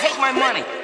Take my money.